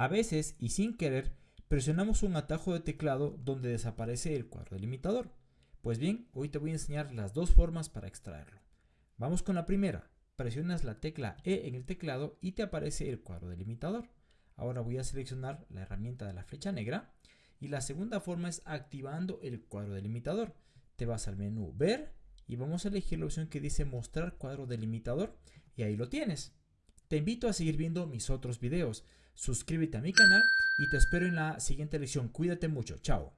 A veces, y sin querer, presionamos un atajo de teclado donde desaparece el cuadro delimitador. Pues bien, hoy te voy a enseñar las dos formas para extraerlo. Vamos con la primera. Presionas la tecla E en el teclado y te aparece el cuadro delimitador. Ahora voy a seleccionar la herramienta de la flecha negra. Y la segunda forma es activando el cuadro delimitador. Te vas al menú Ver y vamos a elegir la opción que dice Mostrar cuadro delimitador y ahí lo tienes. Te invito a seguir viendo mis otros videos. Suscríbete a mi canal y te espero en la siguiente lección. Cuídate mucho. Chao.